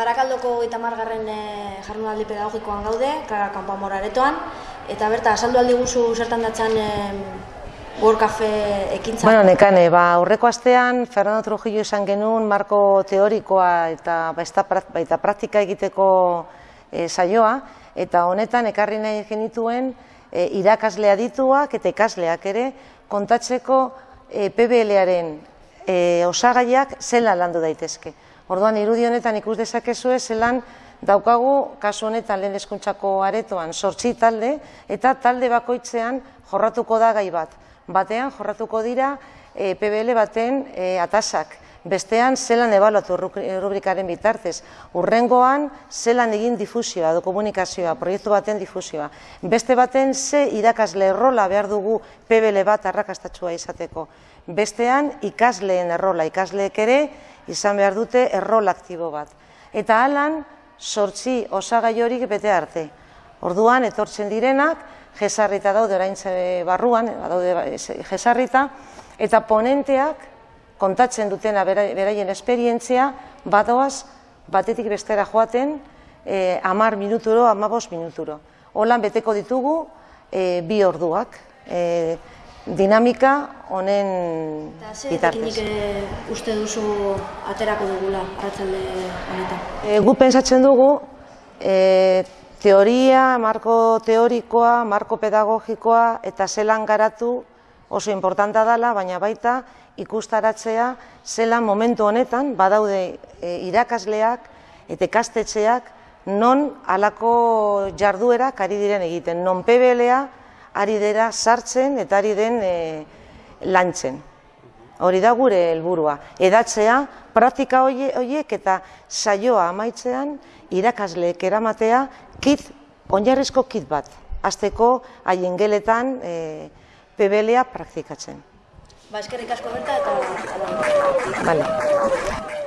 Barakaldoko eta margarren e, jardunaldi pedagogikoan gaude, amor aretoan, eta berta, asaldu aldi guzu zertan datzan e, World Cafe ekintza. Bueno, nekane, ba, aurreko astean, Fernando Trujillo izan genuen marko teorikoa eta baita, baita praktika egiteko e, saioa, eta honetan ekarri nahi genituen e, irakaslea dituak eta ikasleak ere kontatzeko e, PBL-aren e, osagaiak zela landu daitezke. Orduan, irudi honetan ikus dezakezue zelan daukagu kasu honetan lehen eskuntzako aretoan sortzi talde eta talde bakoitzean jorratuko da gai bat. Batean jorratuko dira e, PBL baten e, atasak, bestean zelan ebaluatu rubrikaren bitartez, urrengoan zelan egin difusioa, do komunikazioa, proiektu baten difusioa, beste baten ze irakasle errola behar dugu PBL bat arrakastatxua izateko, bestean ikasleen errola, ikasleek ere izan behar dute errol aktibo bat. Eta alan, sortzi osagai horik bete arte. Orduan, etortzen direnak, jesarrita daude oraintze barruan, daude jesarrita, eta ponenteak kontatzen dutena beraien esperientzia, badoaz, batetik bestera joaten, e, amar minuturo, amabos minuturo. Holan beteko ditugu e, bi orduak, e, dinamika honen bitartez. Eta e, uste duzu aterako dugula arratzalde honetan? E, gu pensatzen dugu, e, teoria, marko teorikoa, marko pedagogikoa eta zelan garatu oso importanta dela, baina baita ikustaratzea zelan momentu honetan badaude e, irakasleak eta ikastetxeak non halako jarduerak ari diren egiten, non PBLA ari dira sartzen eta ari den e, lantzen. Hori da gure helburua. Edatzea, praktika horiek eta saioa amaitzean irakasleek eramatea kit, onjarrezko kit bat. Azteko haien geletan e, PBLA praktikatzen. Ba, eskerrik asko berta eta... Vale.